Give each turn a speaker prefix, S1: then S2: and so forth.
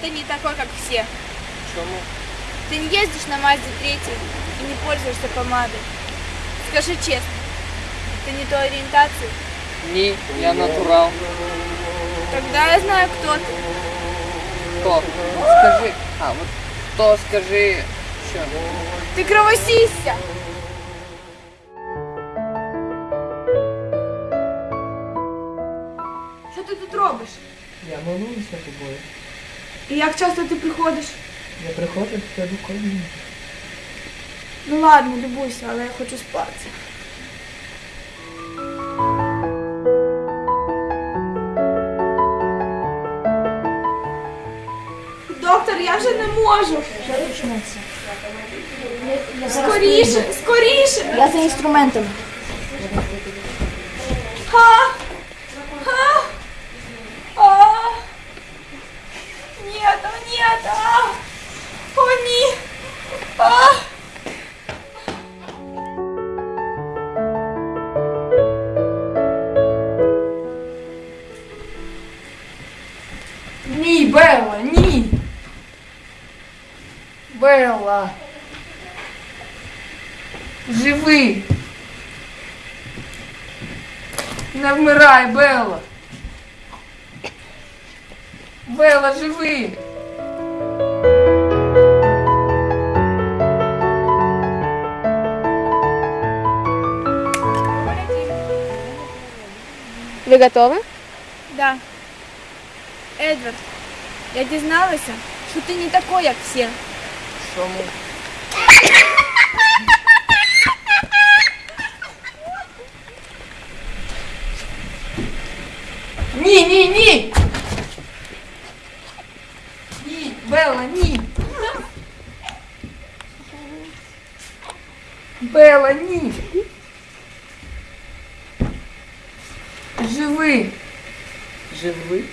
S1: ты не такой, как все.
S2: Чому?
S1: Ты не ездишь на Мазде 3 и не пользуешься помадой. Скажи честно, ты не той ориентации?
S2: Ні, я натурал.
S1: Тогда я знаю, кто ты.
S2: Хто? Скажи. А, от то скажи, що?
S1: Ты кровосися! Що ти тут робиш?
S3: Я молюся тобою.
S1: І як часто ти приходиш?
S3: Я приходжу до тебе кожен.
S1: Ну ладно, любуйся, але я хочу спати. Доктор, я вже не можу.
S4: Що почнеться?
S1: Скоріше, скоріше.
S4: Я за інструментами.
S1: Нет, а! О, ні! А!
S3: Ні, Белла, ні. Белла. Живи. Не вмирай, Белла. Белла, живи.
S5: Ви готові?
S1: Да. Едвард, я дізналася, що ти не такой, як всі.
S2: Чому?
S3: Ні, ні, ні. Белла, ні. Белла, ні. Живи. Живи?